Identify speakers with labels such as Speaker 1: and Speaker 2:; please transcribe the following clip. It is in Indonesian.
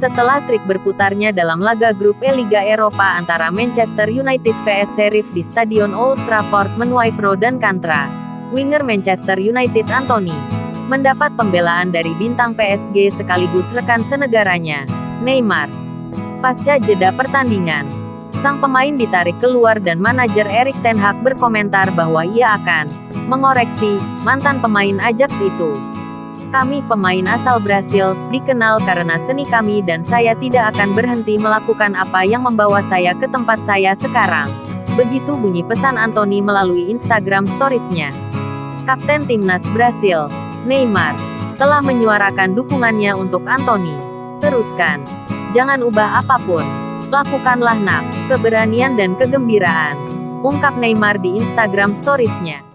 Speaker 1: Setelah trik berputarnya dalam laga grup E Liga Eropa antara Manchester United vs Sheriff di Stadion Old Trafford menuai pro dan kontra, winger Manchester United Anthony mendapat pembelaan dari bintang PSG sekaligus rekan senegaranya, Neymar. Pasca jeda pertandingan, sang pemain ditarik keluar dan manajer Erik Ten Hag berkomentar bahwa ia akan mengoreksi mantan pemain Ajax itu. Kami pemain asal Brasil, dikenal karena seni kami dan saya tidak akan berhenti melakukan apa yang membawa saya ke tempat saya sekarang. Begitu bunyi pesan Anthony melalui Instagram Stories-nya. Kapten Timnas Brasil, Neymar, telah menyuarakan dukungannya untuk Anthony. Teruskan. Jangan ubah apa pun. Lakukanlah nak, keberanian dan kegembiraan. Ungkap Neymar di Instagram Stories-nya.